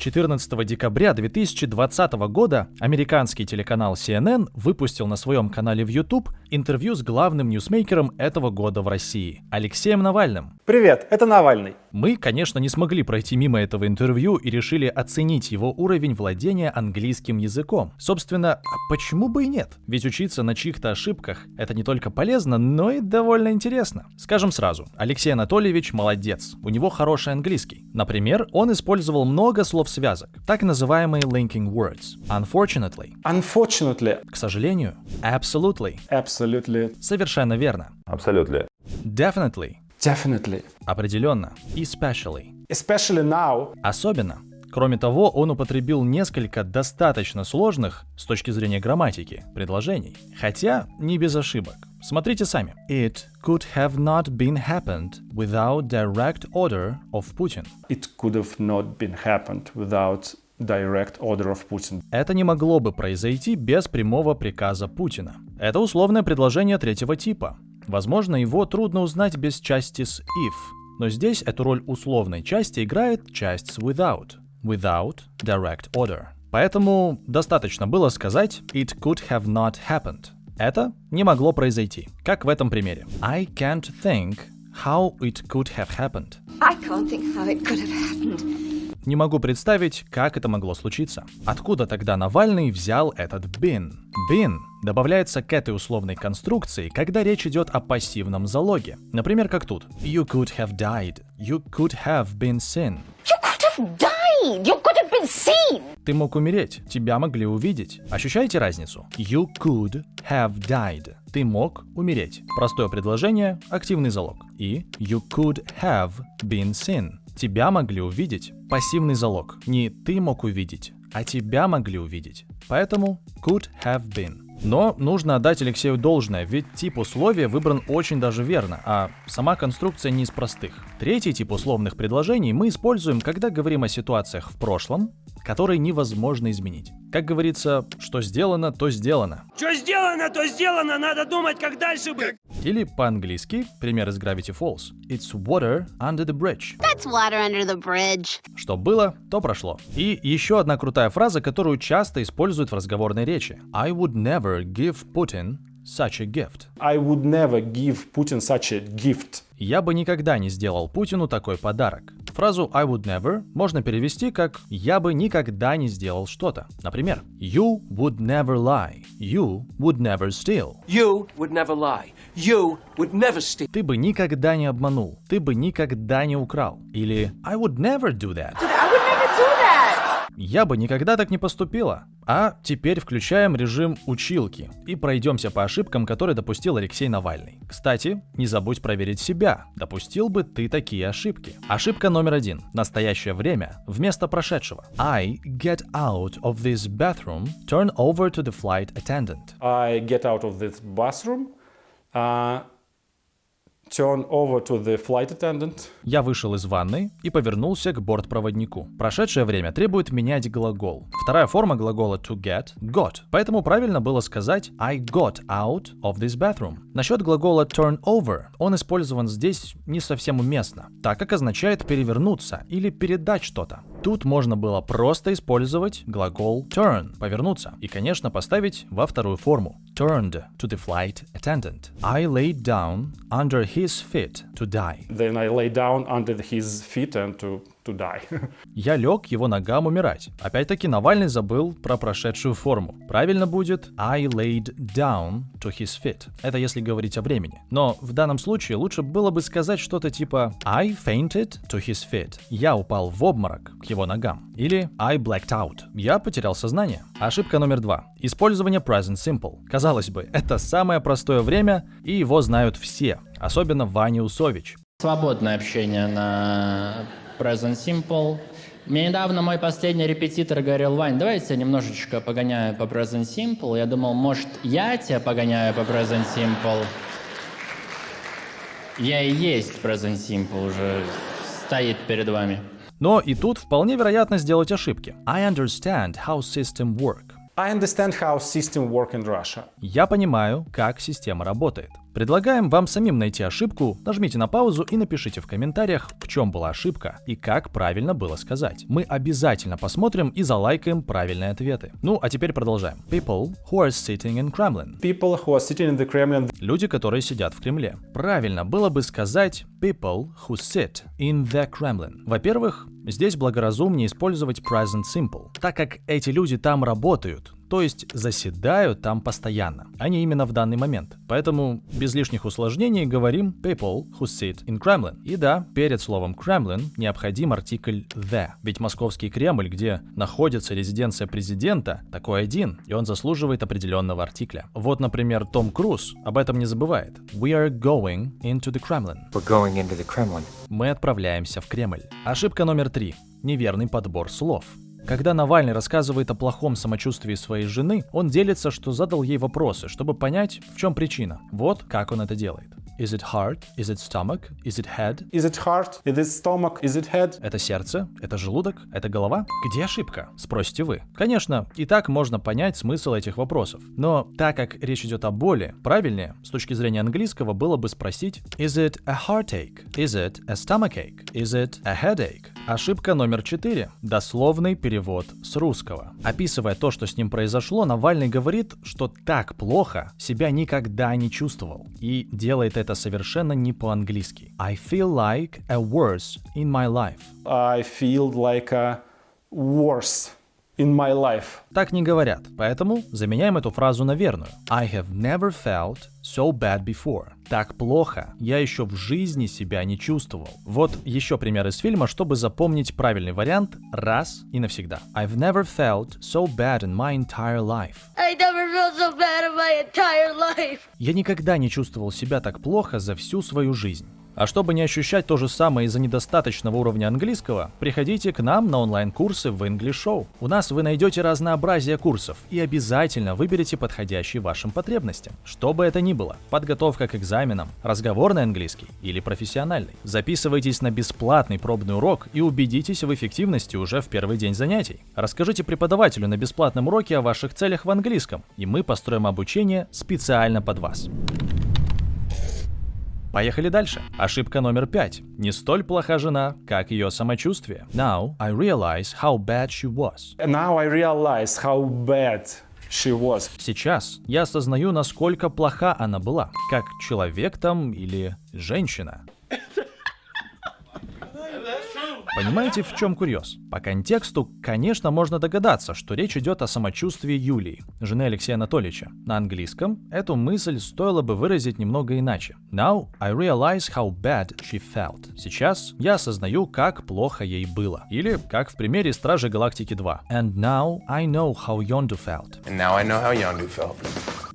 14 декабря 2020 года американский телеканал CNN выпустил на своем канале в YouTube интервью с главным ньюсмейкером этого года в России, Алексеем Навальным. Привет, это Навальный. Мы, конечно, не смогли пройти мимо этого интервью и решили оценить его уровень владения английским языком. Собственно, а почему бы и нет? Ведь учиться на чьих-то ошибках — это не только полезно, но и довольно интересно. Скажем сразу, Алексей Анатольевич молодец, у него хороший английский. Например, он использовал много слов-связок, так называемые linking words. Unfortunately. Unfortunately. К сожалению. Absolutely. Absolutely. Совершенно верно. Абсолютно. Definitely. Definitely. Определенно. Especially. Especially now. Особенно. Кроме того, он употребил несколько достаточно сложных, с точки зрения грамматики, предложений. Хотя не без ошибок. Смотрите сами. It could have not been happened without direct order of Putin. It could have not been happened without direct order of Putin. Это не могло бы произойти без прямого приказа Путина. Это условное предложение третьего типа. Возможно, его трудно узнать без части с if, но здесь эту роль условной части играет часть с without. Without direct order. Поэтому достаточно было сказать it could have not happened. Это не могло произойти, как в этом примере. I can't think how it could have happened. I can't think how it could have happened. Не могу представить, как это могло случиться. Откуда тогда Навальный взял этот been? Been добавляется к этой условной конструкции, когда речь идет о пассивном залоге. Например, как тут. You could have died. You could have been seen. You could have died. You could have been seen. Ты мог умереть, тебя могли увидеть. Ощущаете разницу? You could have died. Ты мог умереть. Простое предложение, активный залог. И you could have been seen. Тебя могли увидеть. Пассивный залог. Не ты мог увидеть, а тебя могли увидеть. Поэтому could have been. Но нужно отдать Алексею должное, ведь тип условия выбран очень даже верно, а сама конструкция не из простых. Третий тип условных предложений мы используем, когда говорим о ситуациях в прошлом, которые невозможно изменить. Как говорится, что сделано, то сделано. Что сделано, то сделано, надо думать, как дальше быть. Или по-английски, пример из Gravity Falls. It's water under the bridge. That's water under the bridge. Что было, то прошло. И еще одна крутая фраза, которую часто используют в разговорной речи. I would never give Putin such a gift. I would never give Putin such a gift. Я бы никогда не сделал Путину такой подарок. Фразу I would never можно перевести как «я бы никогда не сделал что-то». Например, You would never lie. You would never steal. You would never lie. You would never steal. Ты бы никогда не обманул. Ты бы никогда не украл. Или I would never do that. I would never do that. Я бы никогда так не поступила. А теперь включаем режим училки и пройдемся по ошибкам, которые допустил Алексей Навальный. Кстати, не забудь проверить себя, допустил бы ты такие ошибки. Ошибка номер один. Настоящее время вместо прошедшего. I get out of this bathroom, turn over to the flight attendant. I get out of this bathroom, uh, turn over to the flight attendant. Я вышел из ванной и повернулся к бортпроводнику. Прошедшее время требует менять глагол. Вторая форма глагола to get – got. Поэтому правильно было сказать I got out of this bathroom. Насчет глагола turn over, он использован здесь не совсем уместно, так как означает перевернуться или передать что-то. Тут можно было просто использовать глагол turn – повернуться, и, конечно, поставить во вторую форму turned to the flight attendant. I laid down under his feet to die. Then I lay down under his feet and to, to die. Я лег его ногам умирать. Опять-таки Навальный забыл про прошедшую форму. Правильно будет I laid down to his feet. Это если говорить о времени. Но в данном случае лучше было бы сказать что-то типа I fainted to his feet. Я упал в обморок к его ногам. Или I blacked out. Я потерял сознание. Ошибка номер два. Использование present simple. Казалось бы, это самое простое время, и его знают все. Особенно Ваня Усович. Свободное общение на Present Simple. Мне недавно мой последний репетитор говорил, Вань, давай я тебя немножечко погоняю по Present Simple. Я думал, может, я тебя погоняю по Present Simple. Я и есть Present Simple уже стоит перед вами. Но и тут вполне вероятно сделать ошибки. I understand how system work. I understand how system work in Russia. Я понимаю, как система работает. Предлагаем вам самим найти ошибку, нажмите на паузу и напишите в комментариях, в чем была ошибка и как правильно было сказать. Мы обязательно посмотрим и залайкаем правильные ответы. Ну, а теперь продолжаем. People who are sitting in Kremlin. People who are sitting in the Kremlin, Люди, которые сидят в Кремле. Правильно было бы сказать people who sit in the Kremlin. Во-первых, здесь благоразумнее использовать present simple, так как эти люди там работают, то есть заседают там постоянно, а не именно в данный момент. Поэтому без лишних усложнений говорим people who sit in Kremlin. И да, перед словом Kremlin необходим артикль the, ведь московский Кремль, где находится резиденция президента, такой один, и он заслуживает определенного артикля. Вот, например, Том Круз об этом не забывает. We are going into the Kremlin. We're going into the Kremlin. Мы отправляемся в Кремль. Ошибка номер три. Неверный подбор слов. Когда Навальный рассказывает о плохом самочувствии своей жены, он делится, что задал ей вопросы, чтобы понять, в чем причина. Вот как он это делает. Is it heart? Is it stomach? Is it head? is it heart? Is it stomach? Is it head? Это сердце? Это желудок? Это голова? Где ошибка? Спросите вы. Конечно, и так можно понять смысл этих вопросов. Но так как речь идет о боли, правильнее, с точки зрения английского, было бы спросить Is it a heartache? Is it a stomachache? Is it a headache? Ошибка номер четыре. Дословный перевод с русского. Описывая то, что с ним произошло, Навальный говорит, что так плохо себя никогда не чувствовал. И делает это совершенно не по-английски. I feel like a worse in my life. I feel like a worse in my life. Так не говорят, поэтому заменяем эту фразу на верную. I have never felt so bad before. Так плохо я еще в жизни себя не чувствовал. Вот еще пример из фильма, чтобы запомнить правильный вариант раз и навсегда. I've never felt so bad in my entire life. I never felt so bad in my entire life. Я никогда не чувствовал себя так плохо за всю свою жизнь. А чтобы не ощущать то же самое из-за недостаточного уровня английского, приходите к нам на онлайн-курсы в English Show. У нас вы найдете разнообразие курсов и обязательно выберете подходящий вашим потребностям. Что бы это ни было, подготовка к экзаменам, разговорный английский или профессиональный. Записывайтесь на бесплатный пробный урок и убедитесь в эффективности уже в первый день занятий. Расскажите преподавателю на бесплатном уроке о ваших целях в английском, и мы построим обучение специально под вас. Поехали дальше. Ошибка номер пять. Не столь плоха жена, как ее самочувствие. Now I realize how bad she was. Now I realize how bad she was. Сейчас я осознаю, насколько плоха она была, как человек там или женщина. Понимаете, в чем курьез? По контексту, конечно, можно догадаться, что речь идет о самочувствии Юлии, жены Алексея Анатольевича. На английском эту мысль стоило бы выразить немного иначе. Now I realize how bad she felt. Сейчас я осознаю, как плохо ей было. Или, как в примере Стражи Галактики 2. And now I know how Yondu felt. And now I know how Yondu felt.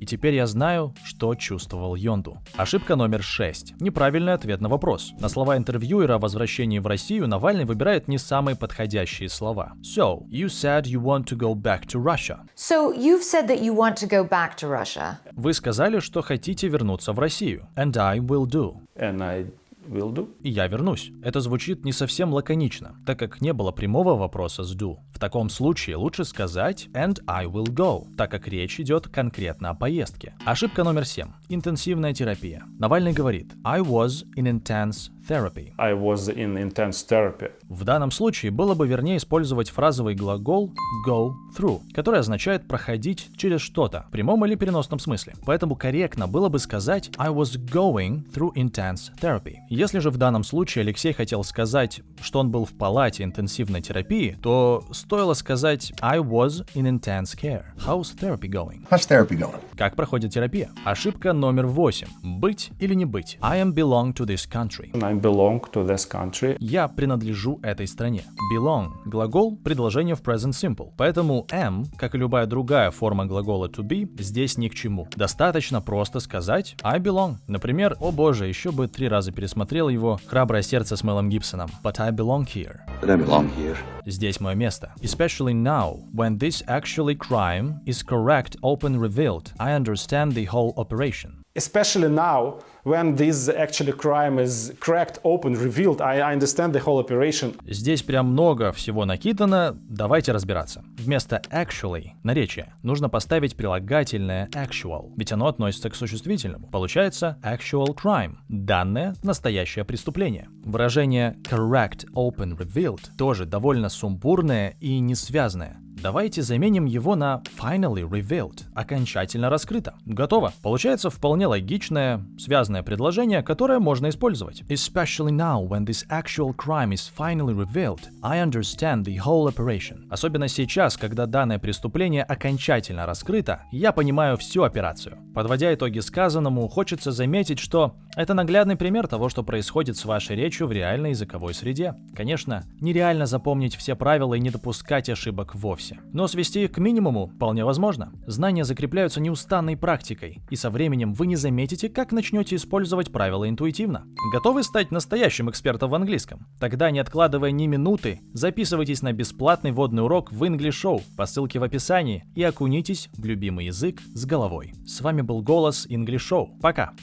И теперь я знаю, что чувствовал Йонду. Ошибка номер 6. Неправильный ответ на вопрос. На слова интервьюера о возвращении в Россию Навальный выбирает не самые подходящие слова. So, you said you want to go back to Russia. So you've said that you want to go back to Russia. Вы сказали, что хотите вернуться в Россию. And I will do. And I will do. И я вернусь. Это звучит не совсем лаконично, так как не было прямого вопроса с do. В таком случае лучше сказать and I will go, так как речь идет конкретно о поездке. Ошибка номер 7. Интенсивная терапия. Навальный говорит I was in intense therapy. I was in intense therapy. В данном случае было бы вернее использовать фразовый глагол go through, который означает проходить через что-то в прямом или переносном смысле. Поэтому корректно было бы сказать I was going through intense therapy. Если же в данном случае Алексей хотел сказать, что он был в палате интенсивной терапии, то стоило сказать I was in intense care. How's therapy going? How's therapy going? Как проходит терапия? Ошибка номер 8. Быть или не быть. I am belong to this country. I belong to this country. Я принадлежу этой стране. Belong – глагол, предложение в present simple. Поэтому am, как и любая другая форма глагола to be, здесь ни к чему. Достаточно просто сказать I belong. Например, о боже, еще бы три раза пересмотрел его «Храброе сердце» с Мелом Гибсоном. But I belong here. But I belong here. Здесь мое место. Especially now, when this actually crime is correct, open revealed, I understand the whole operation. Especially now, when this actually crime is cracked open, revealed, I, understand the whole operation. Здесь прям много всего накидано, давайте разбираться. Вместо actually, наречия, нужно поставить прилагательное actual, ведь оно относится к существительному. Получается actual crime, данное настоящее преступление. Выражение correct open revealed тоже довольно сумбурное и несвязное. Давайте заменим его на finally revealed, окончательно раскрыто. Готово. Получается вполне логичное, связанное предложение, которое можно использовать. Especially now, when this actual crime is finally revealed, I understand the whole operation. Особенно сейчас, когда данное преступление окончательно раскрыто, я понимаю всю операцию. Подводя итоги сказанному, хочется заметить, что это наглядный пример того, что происходит с вашей речью в реальной языковой среде. Конечно, нереально запомнить все правила и не допускать ошибок вовсе. Но свести их к минимуму вполне возможно. Знания закрепляются неустанной практикой, и со временем вы не заметите, как начнете использовать правила интуитивно. Готовы стать настоящим экспертом в английском? Тогда, не откладывая ни минуты, записывайтесь на бесплатный водный урок в English Show по ссылке в описании и окунитесь в любимый язык с головой. С вами был голос English Show. Пока!